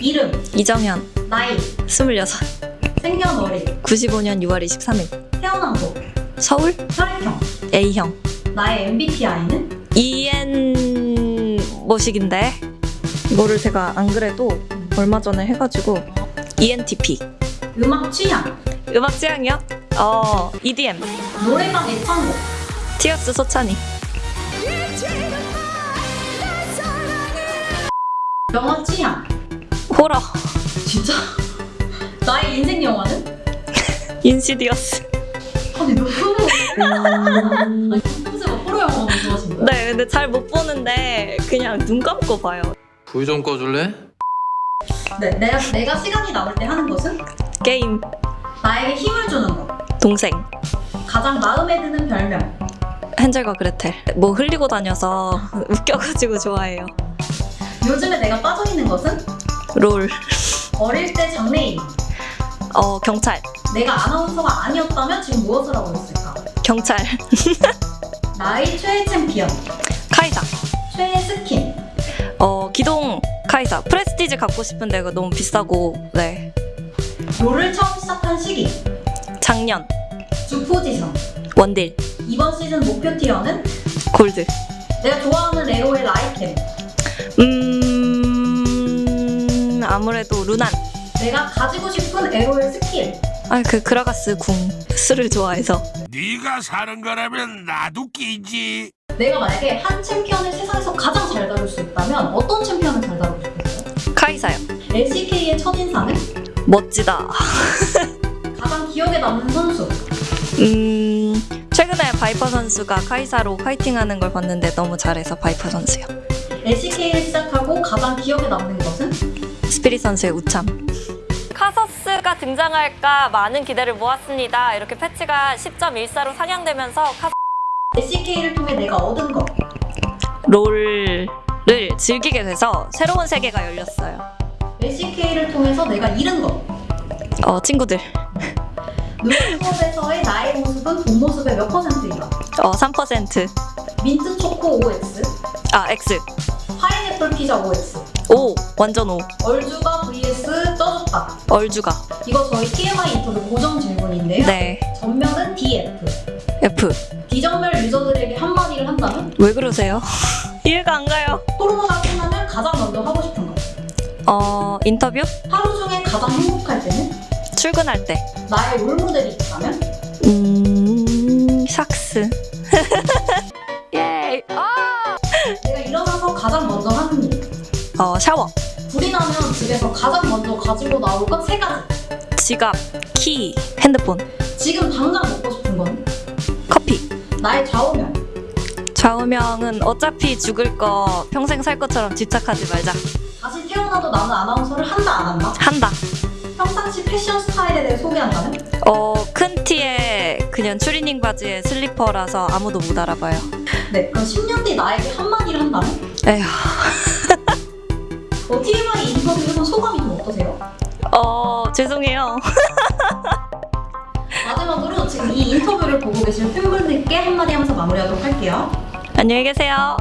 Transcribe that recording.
이름, 이정현. 나이, 26 생년월일, 95년 6월 23일. 태어난 곳, 서울? 혈액형, A형. 나의 MBTI는? EN 뭐식인데 이거를 제가 안 그래도 얼마 전에 해가지고 ENTP 음악 취향, 음악 취향이요? 어 EDM 노래방 애창곡, 티어스 소찬이. 영화 취향. 호러 진짜? 나의 인생 영화는? 인시디어스 아니 너무 아니 평소에 막 호러 영화만 좋아하시는 거예요? 네 근데 잘 못 보는데 그냥 눈 감고 봐요 불 좀 꺼줄래? 네, 내가, 내가 시간이 남을 때 하는 것은? 게임 나에게 힘을 주는 것. 동생 가장 마음에 드는 별명. 헨젤과 그레텔 뭐 흘리고 다녀서 웃겨가지고 좋아해요 요즘에 내가 빠져있는 것은? 롤 어릴 때 장래인. 어 경찰 내가 아나운서가 아니었다면 지금 무엇을 하고 있을까? 경찰 나의 최애 챔피언. 카이사 최애 스킨. 어 기동 카이사 Prestige 갖고 싶은데 이거 너무 비싸고 네 롤을 처음 시작한 시기. 작년 주 포지션. 원딜 이번 시즌 목표 티어는? 골드 내가 좋아하는 LoL 아이템. 음 아무래도 루난 내가 가지고 싶은 LoL 스킬. 아그 그라가스 궁 술을 좋아해서 네가 사는 거라면 나도 끼지. 내가 만약에 한 챔피언을 세상에서 가장 잘 다룰 수 있다면 어떤 챔피언을 잘 다루고 싶겠어요? 카이사요 LCK의 첫인상은? 멋지다 가장 기억에 남는 선수. 음 최근에 바이퍼 선수가 카이사로 파이팅하는 걸 봤는데 너무 잘해서 바이퍼 선수요 LCK를 시작하고 가장 기억에 남는 것은? 스피릿 선수의 우참 카서스가 등장할까 많은 기대를 모았습니다 이렇게 패치가 10.14로 상향되면서 카서 LCK를 통해 내가 얻은 것. 롤을 즐기게 돼서 새로운 세계가 열렸어요 LCK를 통해서 내가 잃은 것. 어 친구들 누런 수업에서의 나의 모습은 본 모습의 몇 퍼센트인가? 어 3%. 민트 초코 OX, 아 X. 파인애플 피자 OX, O 완전 O. 얼주가 vs 쪄줬다. 얼주가. 이거 저희 TMI 인터뷰 고정 질문인데요. 네. 전면은 DF. F. 디전멸 유저들에게 한마디를 한다면? 왜 그러세요? 이해가 안 가요. 코로나가 끝나면 가장 먼저 하고 싶은 것. 어 인터뷰? 하루 중에 가장 행복할 때는? 출근할 때. 나의 롤모델이 있다면? 음 삭스. 어 샤워. 불이 나면 집에서 가장 먼저 가지고 나올 것 세 가지. 지갑. 키. 핸드폰. 지금 당장 먹고 싶은 건? 커피. 나의 좌우명. 좌우명은 어차피 죽을 거 평생 살 것처럼 집착하지 말자. 다시 태어나도 나는 아나운서를 한다 안 한다? 한다. 평상시 패션 스타일에 대해 소개한다면? 어 큰 티에 그냥 추리닝 바지에 슬리퍼라서 아무도 못 알아봐요. 네, 그럼 10년 뒤 나에게 한마디를 한다면? 에휴. 어, TMI 인터뷰 해본 소감이 좀 어떠세요? 어 죄송해요. 마지막으로 지금 이 인터뷰를 보고 계신 팬분들께 한마디 하면서 마무리하도록 할게요. 안녕히 계세요.